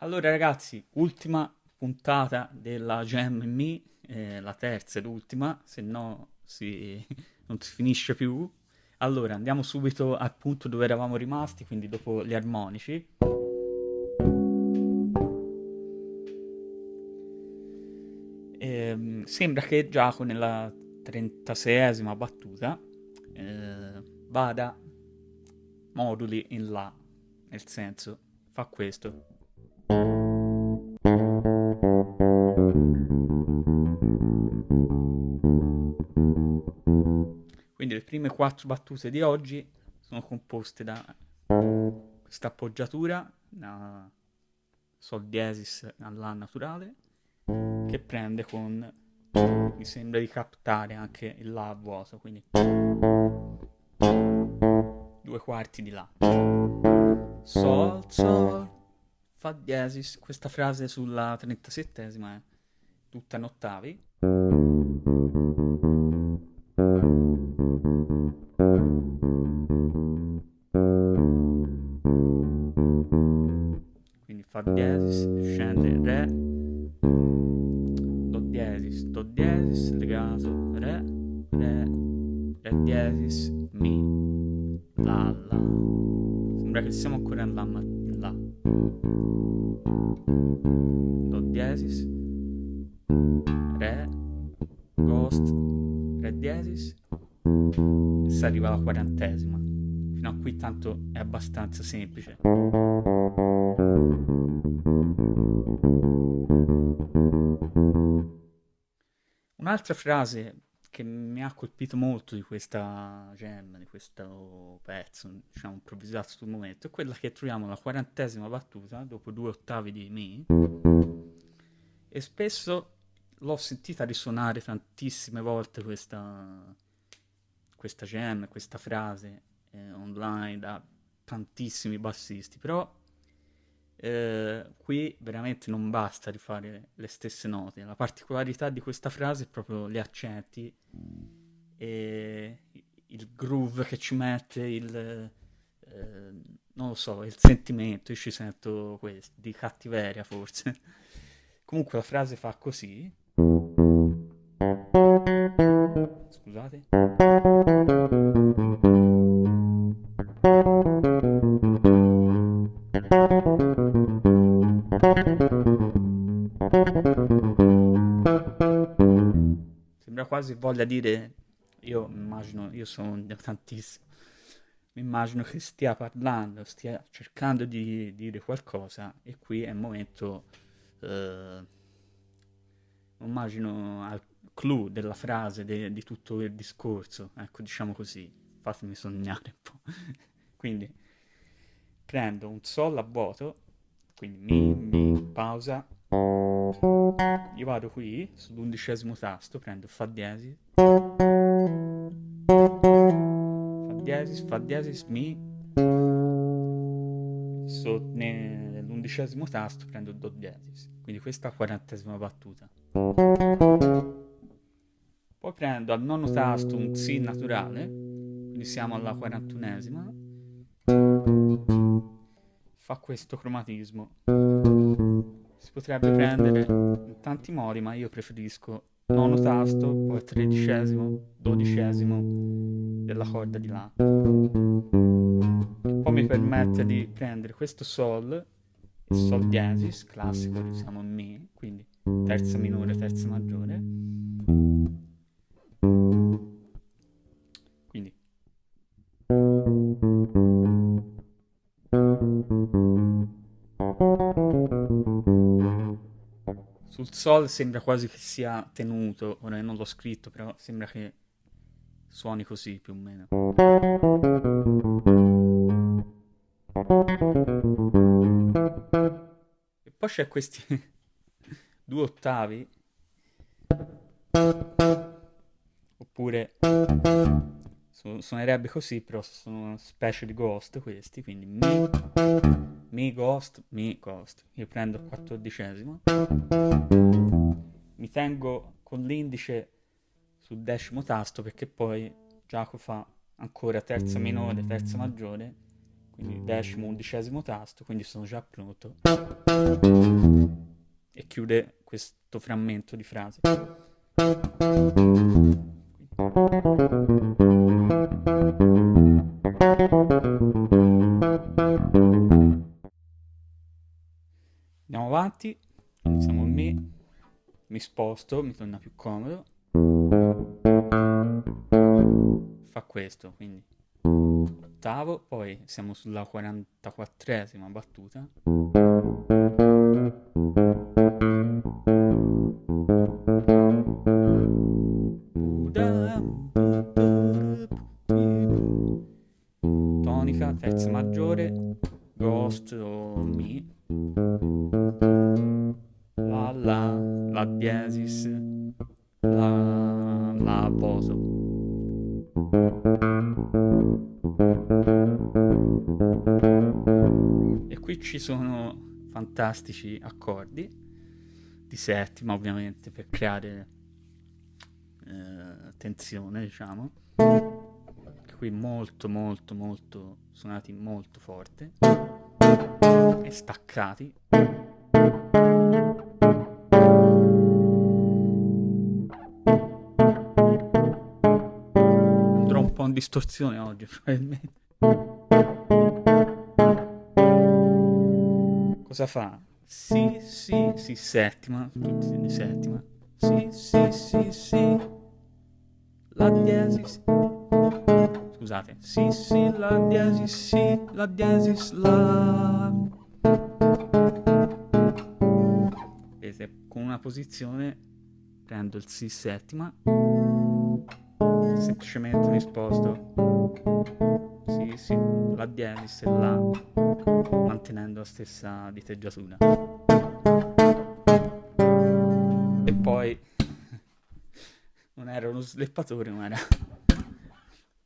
Allora ragazzi, ultima puntata della Gem Me, eh, la terza ed ultima, se no si... non si finisce più. Allora, andiamo subito al punto dove eravamo rimasti, quindi dopo gli armonici. Ehm, sembra che Giacomo nella 36esima battuta eh, vada moduli in La, nel senso fa questo. Prime quattro battute di oggi sono composte da questa appoggiatura, da Sol diesis alla naturale, che prende con, mi sembra di captare anche il La vuoto, quindi due quarti di La. Sol, Sol, Fa diesis, questa frase sulla 37esima è tutta in ottavi. Do diesis, legato, Re, Re, Re diesis, Mi, La, La. Sembra che siamo ancora in La, ma in La. Do diesis, Re, Ghost, Re diesis, e si arriva alla quarantesima. Fino a qui tanto è abbastanza semplice. Un'altra frase che mi ha colpito molto di questa jam, di questo pezzo, diciamo, improvvisato sul momento, è quella che troviamo alla quarantesima battuta, dopo due ottavi di Mi, e spesso l'ho sentita risuonare tantissime volte questa, questa jam, questa frase eh, online da tantissimi bassisti, però eh, qui veramente non basta rifare le stesse note. La particolarità di questa frase è proprio gli accenti e il groove che ci mette, il, eh, non lo so, il sentimento. Io ci sento questo, di cattiveria forse. Comunque la frase fa così. Quasi voglia dire, io immagino, io sono tantissimo, mi immagino che stia parlando, stia cercando di dire qualcosa e qui è il momento, eh, immagino al clou della frase, de, di tutto il discorso, ecco diciamo così, fatemi sognare un po'. Quindi prendo un Sol a vuoto, quindi Mi, Mi, pausa, io vado qui sull'undicesimo tasto, prendo Fa diesis, Fa diesis, Fa diesis, Mi, so, nell'undicesimo tasto prendo Do diesis, quindi questa è la quarantesima battuta. Poi prendo al nono tasto un Si naturale, quindi siamo alla quarantunesima, fa questo cromatismo. Si potrebbe prendere in tanti modi, ma io preferisco nono tasto, poi tredicesimo, dodicesimo della corda di La. Poi mi permette di prendere questo Sol, il Sol diesis, classico, siamo in Mi, quindi terza minore, terza maggiore. Sol sembra quasi che sia tenuto, ora non l'ho scritto, però sembra che suoni così più o meno. E poi c'è questi due ottavi, oppure su- suonerebbe così, però sono specie di ghost questi, quindi mi, mi ghost, mi ghost. Io prendo il quattordicesimo, mi tengo con l'indice sul decimo tasto perché poi Giacomo fa ancora terza minore, terza maggiore, quindi decimo, undicesimo tasto, quindi sono già pronto. E chiude questo frammento di frase. Andiamo avanti, iniziamo il Mi, mi sposto, mi torna più comodo. Fa questo, quindi ottavo, poi siamo sulla 44esima battuta. Diesis, La La poso. E qui ci sono fantastici accordi di settima ovviamente per creare eh, tensione diciamo. Qui molto molto molto suonati molto forte e staccati distorsione oggi probabilmente cosa fa? Si, si, si, settima, tutti di settima. Si, si, si, si. La diesis. Scusate. Si, si, la diesis, si, la diesis, la. Vedete, con una posizione prendo il si settima. Semplicemente mi sposto. Si, si, la diesis e la mantenendo la stessa diteggiatura. E poi non era uno sleppatore, ma era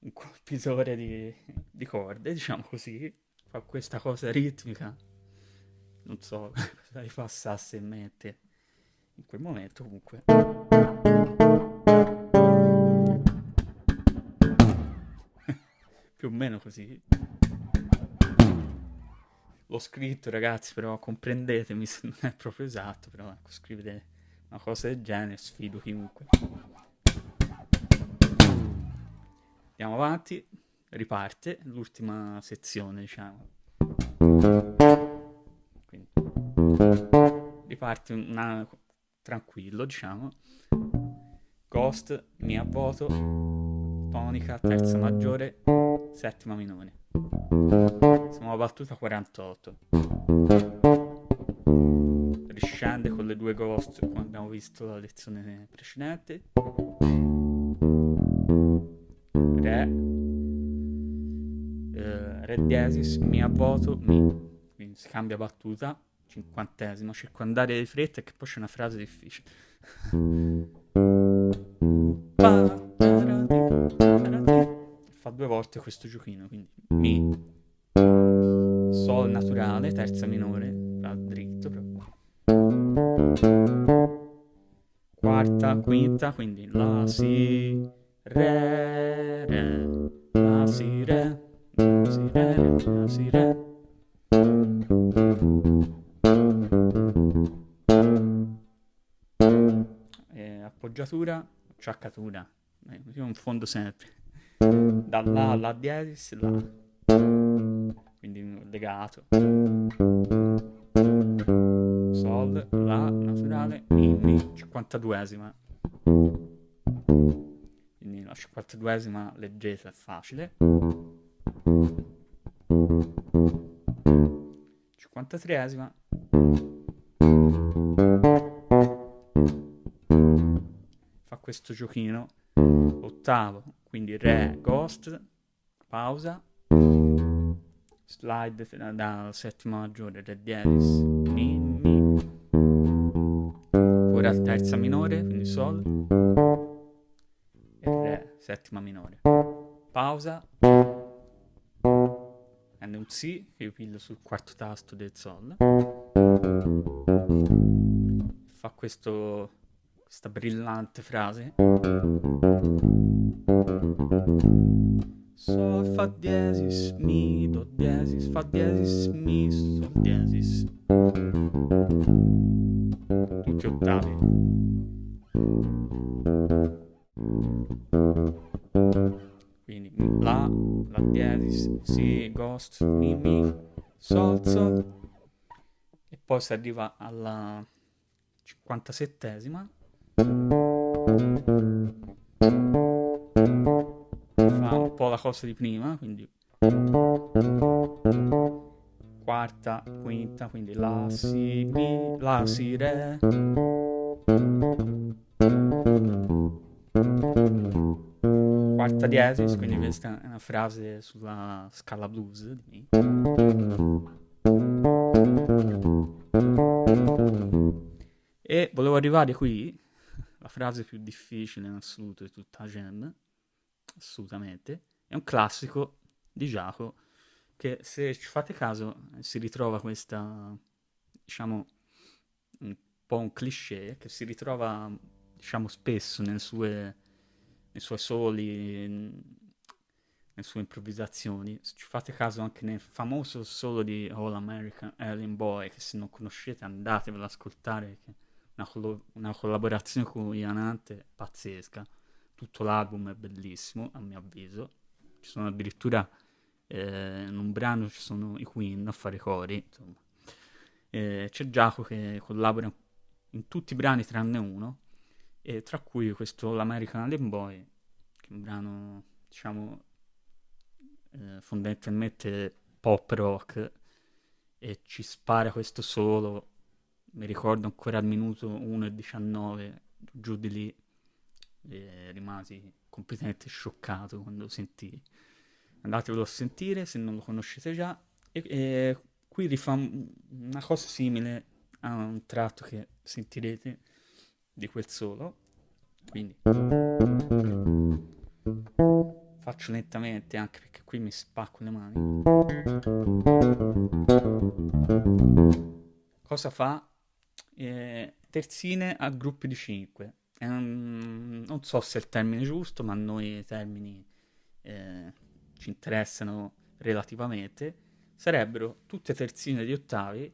un colpitore di, di corde, diciamo così. Fa questa cosa ritmica. Non so cosa gli passasse in mente in quel momento comunque. O meno così. L'ho scritto, ragazzi, però comprendetemi se non è proprio esatto, però ecco, scrivere una cosa del genere, sfido chiunque. Andiamo avanti, riparte l'ultima sezione, diciamo. Quindi, riparte una, tranquillo, diciamo. Ghost, mi a voto, tonica, terza maggiore, settima minore. Siamo alla battuta 48. Riscende con le due ghost come abbiamo visto la lezione precedente. Re. Eh, re diesis, mi a voto, mi. Quindi si cambia battuta. Cinquantesimo. Cerco di fretta che poi c'è una frase difficile. Due volte questo giochino, quindi mi Sol naturale, terza minore, va dritto proprio. Quarta, quinta, quindi La, Si, Re, Re, La, Si, Re, La, Si, Re, La, Si, Re. E appoggiatura, acciaccatura, eh, io confondo sempre. Da La alla diesis, La quindi legato. Sol, La, naturale, Mi, Mi, 52esima. Quindi la 52esima leggesa è facile. 53esima. Fa questo giochino. Ottavo, quindi Re, Ghost, pausa. Slide dal settimo maggiore del diesis mi mi. Ora terza minore quindi sol. E re settima minore. Pausa. Prende un si che io piglio sul quarto tasto del sol. Fa questo questa brillante frase Sol, Fa diesis, Mi, Do diesis, Fa diesis, Mi, Sol diesis. Tutti ottavi. Quindi La, La diesis, Si, Ghost, Mi, Mi, Sol, Sol. E poi si arriva alla 57esima. Fa un po' la cosa di prima, quindi quarta, quinta, quindi La, Si, Mi, La, Si, Re. Quarta diesis, quindi questa è una frase sulla scala blues di me. E volevo arrivare qui, frase più difficile in assoluto di tutta jam, assolutamente, è un classico di Giacomo che se ci fate caso si ritrova questa, diciamo, un po' un cliché che si ritrova, diciamo, spesso sue, nei suoi soli, nelle sue improvvisazioni. Se ci fate caso anche nel famoso solo di All American Alien Boy, che se non conoscete andatevelo ad ascoltare, che una, collo- una collaborazione con Ian Hunt pazzesca. Tutto l'album è bellissimo, a mio avviso. Ci sono addirittura eh, in un brano ci sono i Queen a fare cori, insomma. Eh, c'è Giacomo che collabora in tutti i brani tranne uno, e tra cui questo L'American Alien Boy, che è un brano, diciamo, eh, fondamentalmente pop rock, e ci spara questo solo, mi ricordo ancora al minuto 1 e 19, giù di lì, e rimasi completamente scioccato quando lo sentii andatevelo a sentire se non lo conoscete già. E, e qui rifà una cosa simile a un tratto che sentirete di quel solo. Quindi faccio lentamente anche perché qui mi spacco le mani. Cosa fa? eh, terzine a gruppi di 5. Um, non so se è il termine giusto, ma a noi i termini eh, ci interessano relativamente. Sarebbero tutte terzine di ottavi,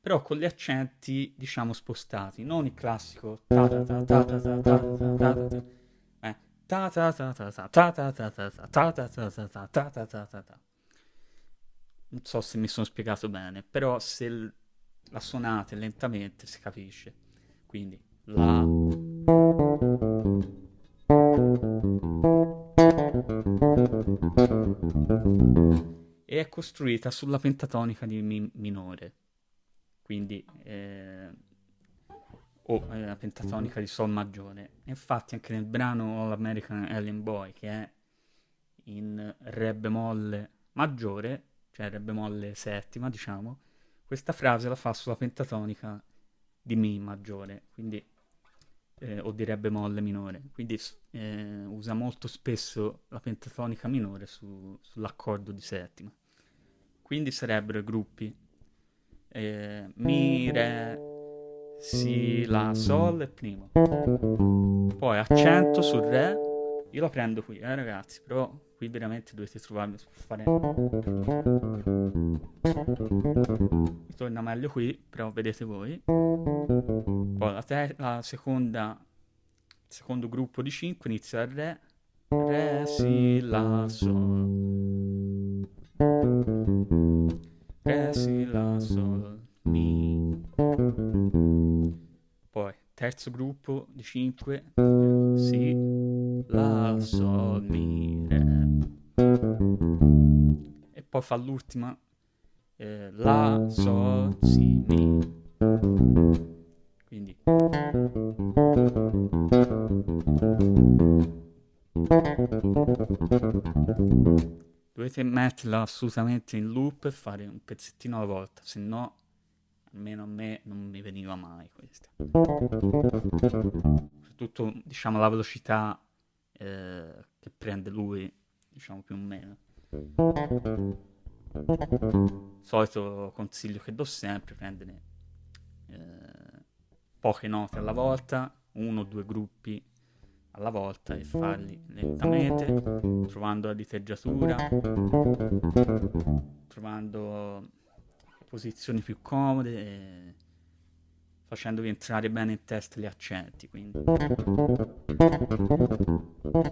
però con gli accenti, diciamo, spostati. Non il classico non so se mi sono spiegato bene, però se la suonate lentamente si capisce. Quindi la e è costruita sulla pentatonica di Mi minore, quindi eh, o eh, la pentatonica di Sol maggiore. Infatti anche nel brano All American Alien Boy, che è in Re bemolle maggiore, cioè Re bemolle settima, diciamo, questa frase la fa sulla pentatonica di Mi maggiore, quindi eh, o direbbe molle minore, quindi eh, usa molto spesso la pentatonica minore su, sull'accordo di settima. Quindi sarebbero i gruppi eh, Mi, Re, Si, La, Sol e primo. Poi accento sul Re, io lo prendo qui, eh ragazzi, però qui veramente dovete trovarmi fare... Torna meglio qui, però vedete voi. Poi la, te- la seconda, secondo gruppo di 5 inizia da Re, Re, Si, La, Sol. Re, Si, La, Sol, Mi. Poi terzo gruppo di 5, Si, La, Sol, Mi, Re. E poi fa l'ultima, eh, La, Sol, Si, Mi. Quindi dovete metterla assolutamente in loop e fare un pezzettino alla volta, se no almeno a me non mi veniva mai questa. Soprattutto diciamo la velocità eh, che prende lui, diciamo più o meno. Solito consiglio che do sempre, prendere eh, poche note alla volta, uno o due gruppi alla volta e farli lentamente, trovando la diteggiatura, trovando posizioni più comode e facendovi entrare bene in testa gli accenti. Quindi. Ah!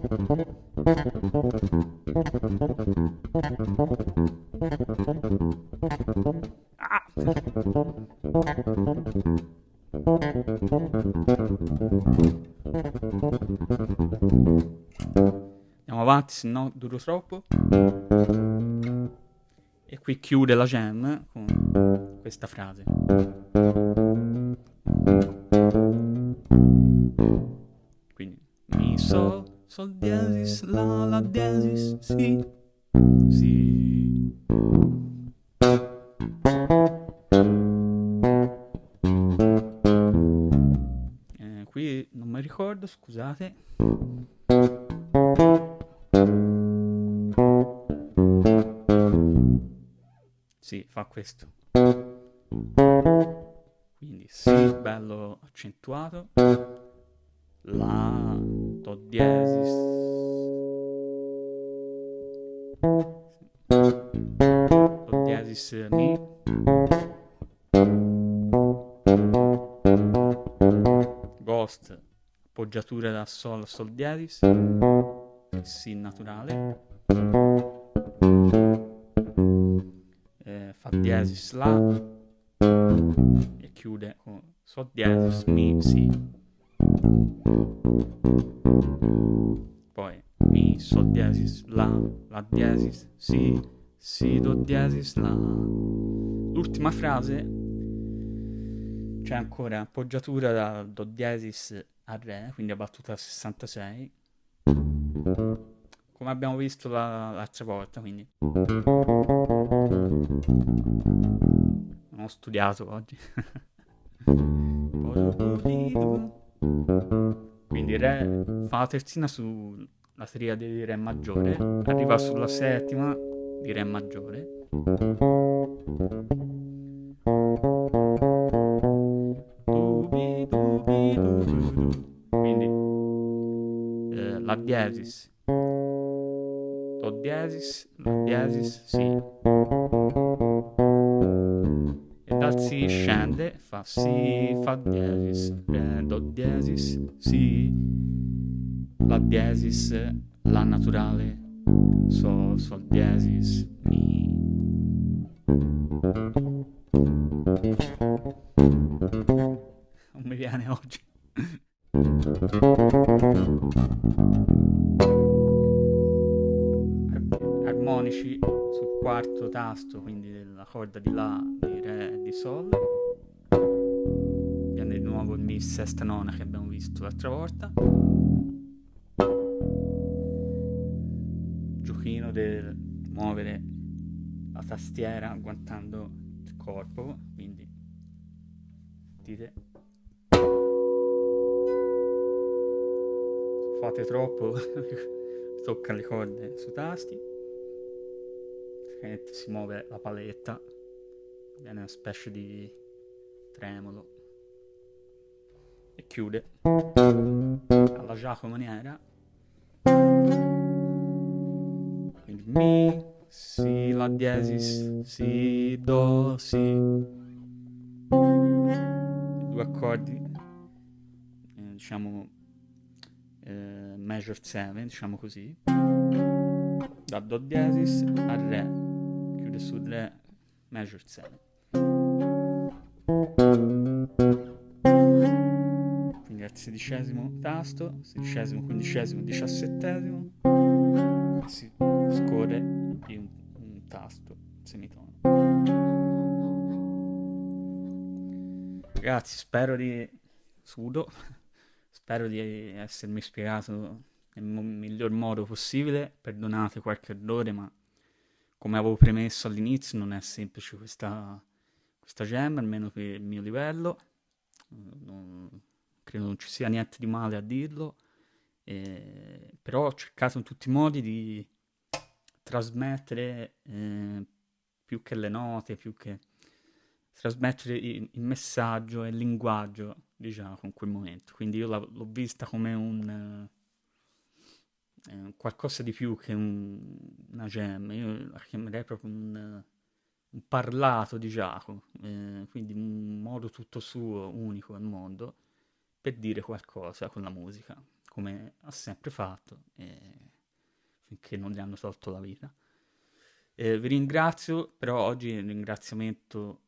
Andiamo avanti, se no duro troppo. E qui chiude la jam con questa frase. Sol, diesis, la, la diesis, si, si. Eh, qui non mi ricordo, scusate. Sì, fa questo. Quindi Si bello accentuato, La, Do diesis, Do diesis Mi, Ghost, appoggiatura da Sol a Sol diesis, Si naturale, eh, Fa diesis La, e chiude con Sol diesis Mi, Si. Diesis La, La diesis Si, Si, Do diesis La. L'ultima frase c'è ancora appoggiatura da Do diesis a Re, quindi a battuta 66, come abbiamo visto la- l'altra volta, quindi non ho studiato oggi. quindi Re fa la terzina triade di Re maggiore, arriva sulla settima di Re maggiore. Quindi eh, la diesis, do diesis, la diesis, si. E dal si scende, fa si, fa diesis, re, do diesis, si, la diesis, la naturale, sol, sol diesis, mi. Non mi viene oggi. Ar- armonici sul quarto tasto, quindi della corda di La, di Re di Sol. Viene di nuovo il Mi sesta nona che abbiamo visto l'altra volta. Del muovere la tastiera guantando il corpo, quindi dite. Fate troppo tocca le corde sui tasti. Si muove la paletta. Viene una specie di tremolo. E chiude. Alla Giacomo maniera mi si la diesis si do si. Due accordi eh, diciamo eh, major 7 diciamo così. Da do diesis a re chiude su re major 7 quindi al sedicesimo tasto sedicesimo quindicesimo diciassettesimo. Si scorre di un, un tasto semitono. Ragazzi spero di sudo spero di essermi spiegato nel miglior modo possibile. Perdonate qualche errore ma come avevo premesso all'inizio non è semplice questa, questa gem almeno per il mio livello. Non, credo non ci sia niente di male a dirlo. Eh, però ho cercato in tutti i modi di trasmettere eh, più che le note, più che trasmettere il, il messaggio e il linguaggio diciamo in quel momento. Quindi io la- l'ho vista come un, eh, qualcosa di più che un, una jam, io la chiamerei proprio un, un parlato di Giacomo, eh, quindi un modo tutto suo, unico al mondo, per dire qualcosa con la musica, come ha sempre fatto, eh, finché non gli hanno tolto la vita. Eh, vi ringrazio, però oggi il ringraziamento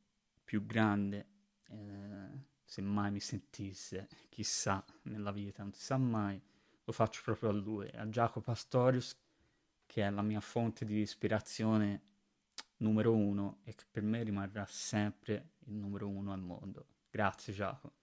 più grande, eh, se mai mi sentisse, chissà, nella vita, non si sa mai, lo faccio proprio a lui, a Giacomo Pastorius, che è la mia fonte di ispirazione numero uno e che per me rimarrà sempre il numero uno al mondo. Grazie Giacomo.